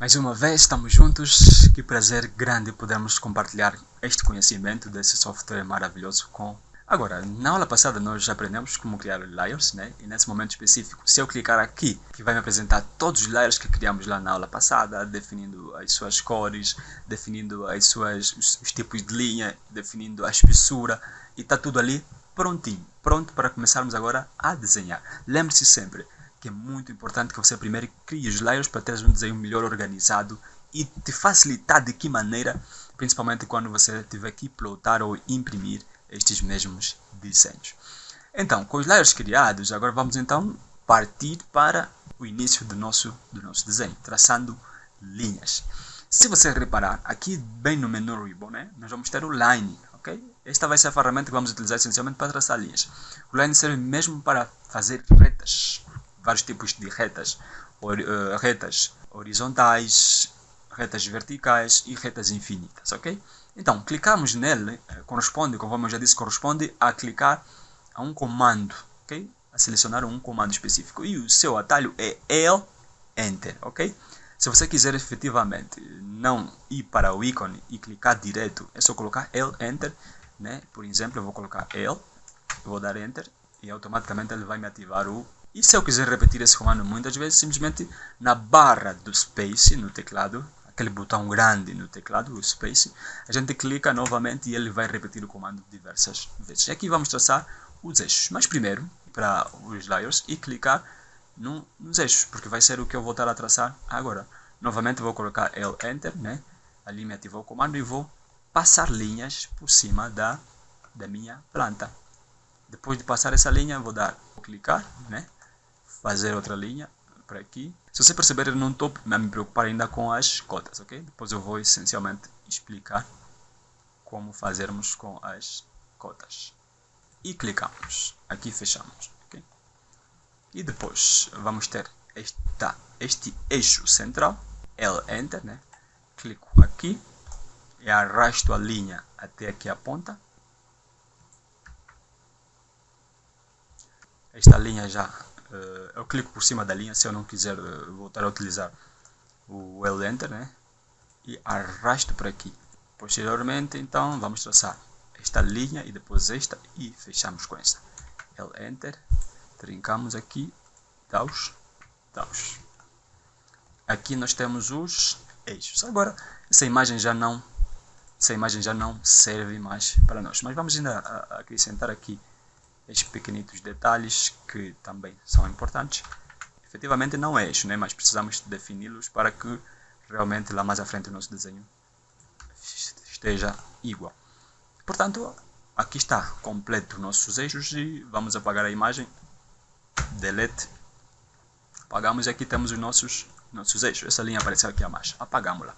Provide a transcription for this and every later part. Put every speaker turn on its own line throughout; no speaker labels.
Mais uma vez estamos juntos, que prazer grande podermos compartilhar este conhecimento desse software maravilhoso com Agora, na aula passada nós já aprendemos como criar layers, né? E nesse momento específico, se eu clicar aqui, que vai me apresentar todos os layers que criamos lá na aula passada, definindo as suas cores, definindo as suas, os, os tipos de linha, definindo a espessura, e está tudo ali prontinho, pronto para começarmos agora a desenhar. Lembre-se sempre que é muito importante que você primeiro crie os layers para ter um desenho melhor organizado e te facilitar de que maneira, principalmente quando você tiver que plotar ou imprimir estes mesmos desenhos. Então, com os layers criados, agora vamos então partir para o início do nosso, do nosso desenho, traçando linhas. Se você reparar, aqui bem no menu Ribbon, né, nós vamos ter o Line, ok? Esta vai ser a ferramenta que vamos utilizar essencialmente para traçar linhas. O Line serve mesmo para fazer retas, vários tipos de retas, or, uh, retas horizontais, retas verticais e retas infinitas, ok? Então, clicamos nele, eh, corresponde, conforme eu já disse, corresponde a clicar a um comando, ok? A selecionar um comando específico. E o seu atalho é L, Enter, ok? Se você quiser efetivamente não ir para o ícone e clicar direto, é só colocar L, Enter, né? Por exemplo, eu vou colocar L, vou dar Enter e automaticamente ele vai me ativar o... E se eu quiser repetir esse comando muitas vezes, simplesmente na barra do Space, no teclado, aquele botão grande no teclado, o Space, a gente clica novamente e ele vai repetir o comando diversas vezes. E aqui vamos traçar os eixos, mas primeiro, para os layers, e clicar no, nos eixos, porque vai ser o que eu vou estar a traçar agora. Novamente vou colocar L Enter, né? ali me ativou o comando e vou passar linhas por cima da, da minha planta. Depois de passar essa linha, vou dar, clicar, né? fazer outra linha, por aqui. Se você perceber, eu não estou a me preocupar ainda com as cotas, ok? Depois eu vou essencialmente explicar como fazermos com as cotas. E clicamos. Aqui fechamos, ok? E depois vamos ter esta, este eixo central, L Enter, né? Clico aqui e arrasto a linha até aqui a ponta. Esta linha já eu clico por cima da linha se eu não quiser uh, voltar a utilizar o L Enter, né? E arrasto por aqui. Posteriormente, então, vamos traçar esta linha e depois esta e fechamos com esta. L Enter, trincamos aqui, taus, taus. Aqui nós temos os eixos. Agora, essa imagem já não essa imagem já não serve mais para nós. Mas vamos ainda acrescentar aqui estes pequenitos detalhes que também são importantes. Efetivamente não é eixo, né? mas precisamos defini-los para que realmente lá mais à frente o nosso desenho esteja igual. Portanto, aqui está completo nossos eixos e vamos apagar a imagem. Delete. Apagamos e aqui temos os nossos, nossos eixos. Essa linha apareceu aqui abaixo. Apagamos-la.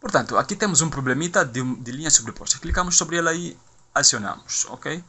Portanto, aqui temos um problemita de, de linha sobreposta. Clicamos sobre ela e acionamos, ok?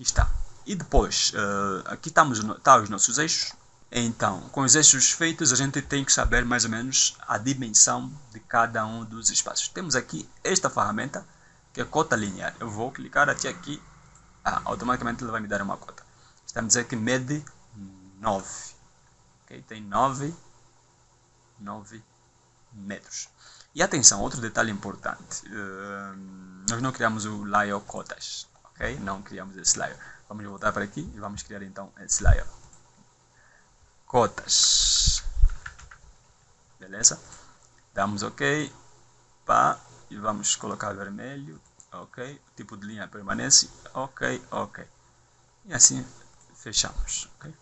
Aqui está. E depois, uh, aqui estamos tá os nossos eixos. Então, com os eixos feitos, a gente tem que saber mais ou menos a dimensão de cada um dos espaços. Temos aqui esta ferramenta, que é cota linear. Eu vou clicar até aqui, ah, automaticamente ele vai me dar uma cota. Está a dizer que mede 9. Okay? Tem 9, 9 metros. E atenção, outro detalhe importante. Uh, nós não criamos o layer cotas ok? Não criamos esse layer. Vamos voltar para aqui e vamos criar então esse layer. Cotas. Beleza? Damos ok. Pá, e vamos colocar vermelho. Ok. O tipo de linha permanece. Ok, ok. E assim fechamos. Ok?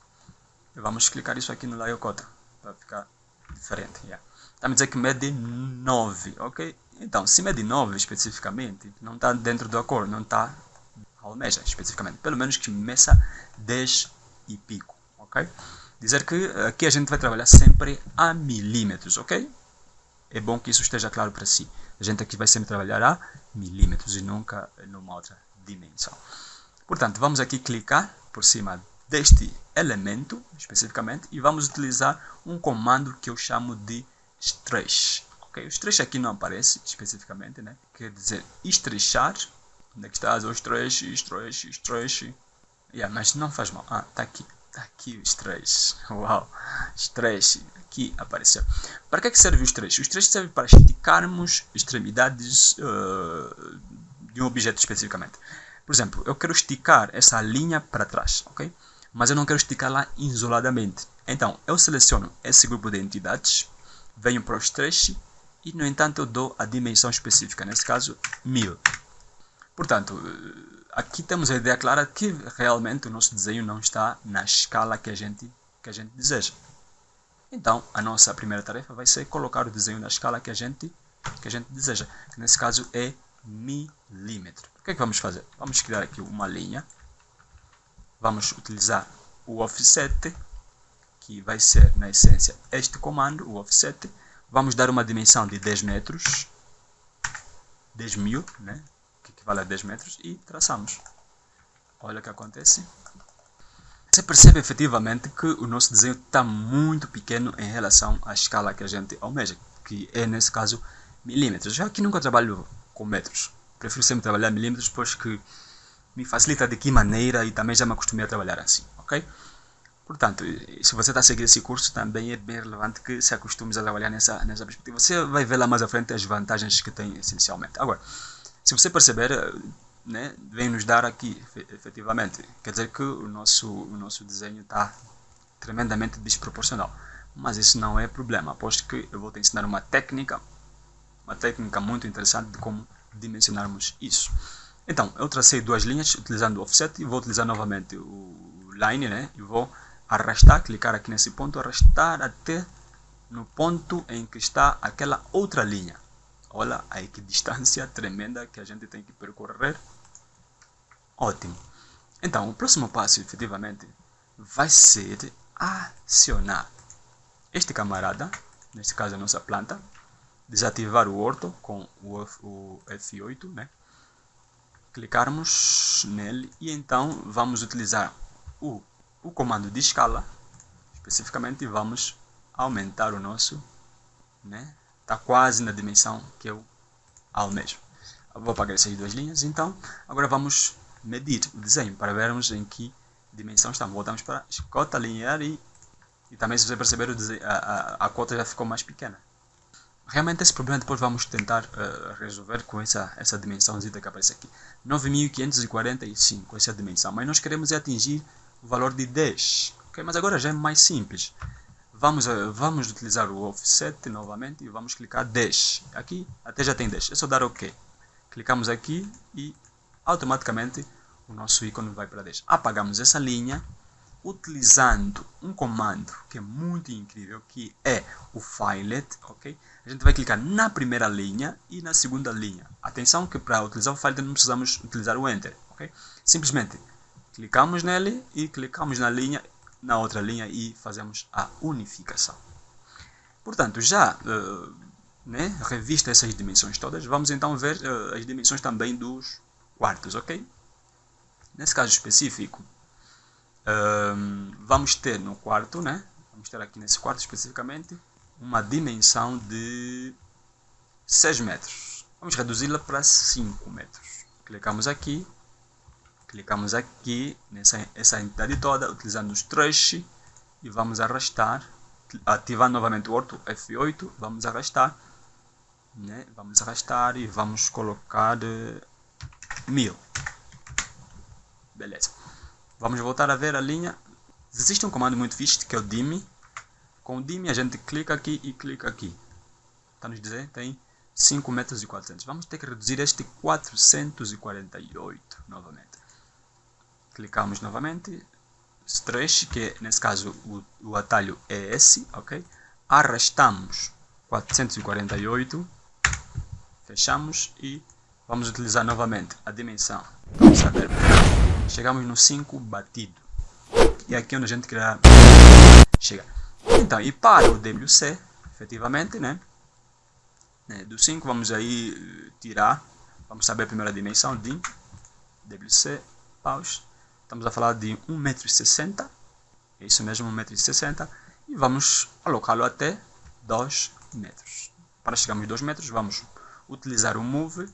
E vamos clicar isso aqui no layer cota. Para ficar diferente. Yeah. Está me dizer que mede 9, ok? Então, se mede 9 especificamente, não está dentro do acordo, não está almeja especificamente, pelo menos que meça 10 e pico, ok? Dizer que aqui a gente vai trabalhar sempre a milímetros, ok? É bom que isso esteja claro para si. A gente aqui vai sempre trabalhar a milímetros e nunca numa outra dimensão. Portanto, vamos aqui clicar por cima deste elemento, especificamente, e vamos utilizar um comando que eu chamo de stretch. Okay? O stretch aqui não aparece especificamente, né? quer dizer estrechar Onde é que estás? O stretch, stretch, stretch. Yeah, mas não faz mal. Ah, tá aqui. Tá aqui o stretch. Uau. Stretch. Aqui apareceu. Para que, é que serve o stretch? O stretch serve para esticarmos extremidades uh, de um objeto especificamente. Por exemplo, eu quero esticar essa linha para trás, ok? Mas eu não quero esticá-la isoladamente. Então, eu seleciono esse grupo de entidades, venho para o stretch e, no entanto, eu dou a dimensão específica, nesse caso, 1000. Portanto, aqui temos a ideia clara que realmente o nosso desenho não está na escala que a gente, que a gente deseja. Então, a nossa primeira tarefa vai ser colocar o desenho na escala que a gente, que a gente deseja, que nesse caso é milímetro. O que é que vamos fazer? Vamos criar aqui uma linha, vamos utilizar o offset, que vai ser, na essência, este comando, o offset. Vamos dar uma dimensão de 10 metros, 10 mil, né? A 10 metros, e traçamos. Olha o que acontece. Você percebe efetivamente que o nosso desenho está muito pequeno em relação à escala que a gente almeja, que é, nesse caso, milímetros. Já que nunca trabalho com metros, prefiro sempre trabalhar milímetros, pois que me facilita de que maneira e também já me acostumei a trabalhar assim, ok? Portanto, se você está a seguir esse curso, também é bem relevante que se acostume a trabalhar nessa, nessa perspectiva. Você vai ver lá mais à frente as vantagens que tem essencialmente. Agora, se você perceber, né, vem nos dar aqui, efetivamente, quer dizer que o nosso, o nosso desenho está tremendamente desproporcional. Mas isso não é problema, aposto que eu vou te ensinar uma técnica, uma técnica muito interessante de como dimensionarmos isso. Então, eu tracei duas linhas utilizando o offset e vou utilizar novamente o line, né, e vou arrastar, clicar aqui nesse ponto, arrastar até no ponto em que está aquela outra linha. Olha aí que distância tremenda que a gente tem que percorrer. Ótimo. Então, o próximo passo, efetivamente, vai ser acionar este camarada, neste caso a nossa planta, desativar o orto com o, F8, né? clicarmos nele e então vamos utilizar o o comando de escala, especificamente vamos aumentar o nosso, né? Está quase na dimensão que eu almejo. Vou apagar essas duas linhas, então agora vamos medir o desenho para vermos em que dimensão estamos. Voltamos para a cota linear e, e também se você perceber a, a, a cota já ficou mais pequena. Realmente esse problema depois vamos tentar uh, resolver com essa, essa dimensãozinha que aparece aqui. 9545, essa é dimensão, mas nós queremos atingir o valor de 10. Okay? Mas agora já é mais simples. Vamos, uh, vamos utilizar o offset novamente e vamos clicar 10. Aqui até já tem 10. É só dar OK. Clicamos aqui e automaticamente o nosso ícone vai para 10. Apagamos essa linha utilizando um comando que é muito incrível, que é o filet, ok? A gente vai clicar na primeira linha e na segunda linha. Atenção que para utilizar o filet não precisamos utilizar o enter, ok? Simplesmente Clicamos nele e clicamos na linha, na outra linha e fazemos a unificação. Portanto, já uh, né, revista essas dimensões todas, vamos então ver uh, as dimensões também dos quartos, ok? Nesse caso específico, uh, vamos ter no quarto, né? Vamos ter aqui nesse quarto especificamente, uma dimensão de 6 metros. Vamos reduzi-la para 5 metros. Clicamos aqui Clicamos aqui nessa essa entidade toda, utilizando os trash e vamos arrastar, ativando novamente o orto F8, vamos arrastar, né? vamos arrastar e vamos colocar uh, mil. Beleza. Vamos voltar a ver a linha. Existe um comando muito fixe que é o dim. Com o dim a gente clica aqui e clica aqui. Está nos dizendo tem 5 metros e 400. Vamos ter que reduzir este 448 novamente clicamos novamente, stretch, que nesse caso o, o atalho é esse, ok? Arrastamos 448, fechamos e vamos utilizar novamente a dimensão. Vamos saber, chegamos no 5 batido. E aqui onde a gente quer chegar. Então, e para o WC, efetivamente, né? né do 5 vamos aí eh, tirar, vamos saber a primeira dimensão de WC, pause, Estamos a falar de 1,60m, é isso mesmo, 1,60m, e vamos alocá-lo até 2 metros. Para chegarmos a 2 metros, vamos utilizar o Move,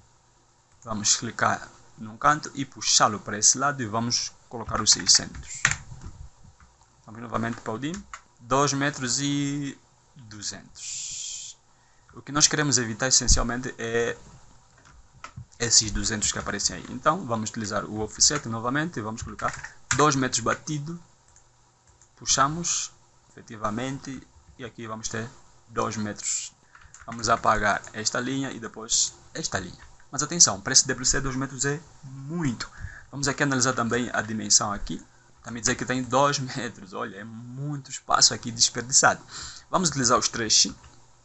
vamos clicar num canto e puxá-lo para esse lado e vamos colocar os 600. Vamos novamente para o DIM. 2 metros e 200. O que nós queremos evitar essencialmente é esses 200 que aparecem aí. Então vamos utilizar o offset novamente e vamos colocar 2 metros batido. Puxamos efetivamente e aqui vamos ter 2 metros. Vamos apagar esta linha e depois esta linha. Mas atenção, para esse WC 2 metros é muito. Vamos aqui analisar também a dimensão aqui. Também dizer que tem 2 metros. Olha, é muito espaço aqui desperdiçado. Vamos utilizar os trechos.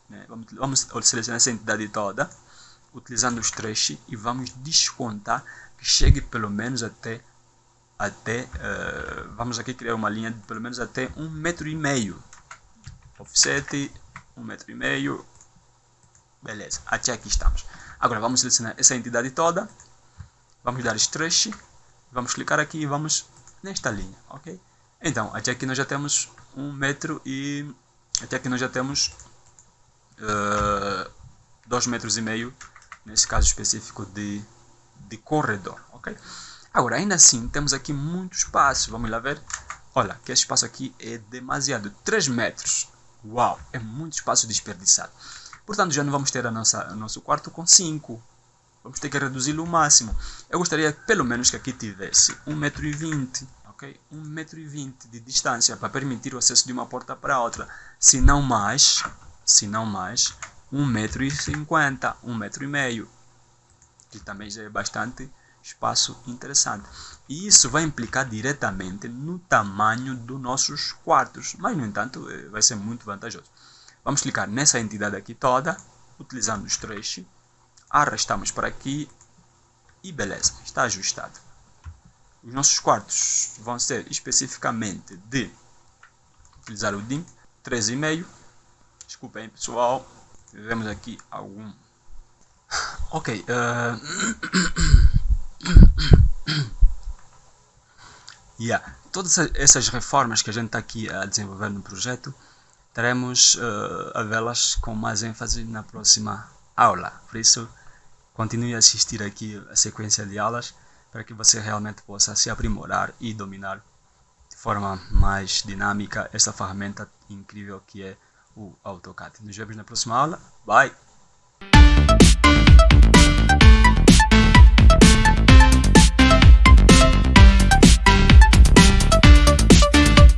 Né? Vamos, vamos selecionar essa entidade toda. Utilizando os trechos. E vamos descontar que chegue pelo menos até até uh, vamos aqui criar uma linha de pelo menos até um metro e meio. Offset um metro e meio. Beleza até aqui estamos. Agora vamos selecionar essa entidade toda. Vamos dar stretch vamos clicar aqui e vamos nesta linha ok? Então até aqui nós já temos um metro e até aqui nós já temos uh, dois metros e meio nesse caso específico de, de corredor ok Agora, ainda assim, temos aqui muito espaço. Vamos lá ver. Olha, que espaço aqui é demasiado. 3 metros. Uau, é muito espaço desperdiçado. Portanto, já não vamos ter a nossa, o nosso quarto com 5. Vamos ter que reduzi-lo ao máximo. Eu gostaria pelo menos que aqui tivesse 1,20m. Ok? 1,20m de distância para permitir o acesso de uma porta para outra. Se não mais, se não mais, 1,50m, 1,5m. Que também já é bastante espaço interessante. E isso vai implicar diretamente no tamanho dos nossos quartos, mas no entanto eh, vai ser muito vantajoso. Vamos clicar nessa entidade aqui toda, utilizando o stretch, arrastamos para aqui e beleza, está ajustado. Os nossos quartos vão ser especificamente de utilizar o DIM 13,5. Desculpem pessoal, tivemos aqui algum... Ok, uh... yeah. Todas essas reformas que a gente está aqui a desenvolver no projeto, teremos uh, a vê-las com mais ênfase na próxima aula. Por isso, continue a assistir aqui a sequência de aulas para que você realmente possa se aprimorar e dominar de forma mais dinâmica essa ferramenta incrível que é o AutoCAD. Nos vemos na próxima aula. Bye!